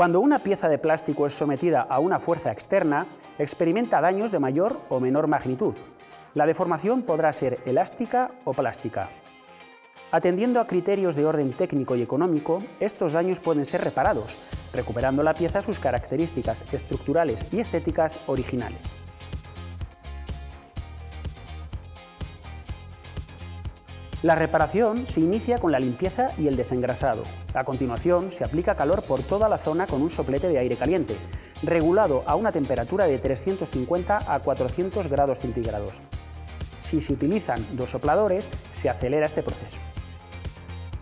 Cuando una pieza de plástico es sometida a una fuerza externa, experimenta daños de mayor o menor magnitud. La deformación podrá ser elástica o plástica. Atendiendo a criterios de orden técnico y económico, estos daños pueden ser reparados, recuperando la pieza sus características estructurales y estéticas originales. La reparación se inicia con la limpieza y el desengrasado. A continuación, se aplica calor por toda la zona con un soplete de aire caliente, regulado a una temperatura de 350 a 400 grados centígrados. Si se utilizan dos sopladores, se acelera este proceso.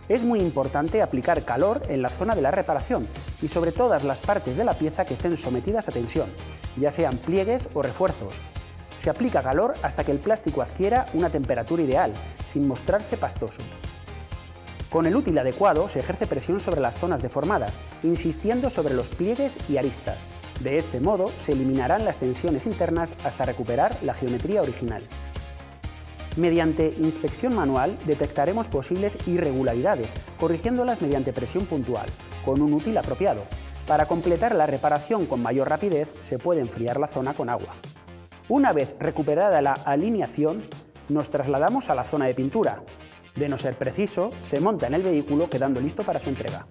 Es muy importante aplicar calor en la zona de la reparación y sobre todas las partes de la pieza que estén sometidas a tensión, ya sean pliegues o refuerzos, se aplica calor hasta que el plástico adquiera una temperatura ideal, sin mostrarse pastoso. Con el útil adecuado se ejerce presión sobre las zonas deformadas, insistiendo sobre los pliegues y aristas. De este modo se eliminarán las tensiones internas hasta recuperar la geometría original. Mediante inspección manual detectaremos posibles irregularidades, corrigiéndolas mediante presión puntual, con un útil apropiado. Para completar la reparación con mayor rapidez se puede enfriar la zona con agua. Una vez recuperada la alineación, nos trasladamos a la zona de pintura. De no ser preciso, se monta en el vehículo quedando listo para su entrega.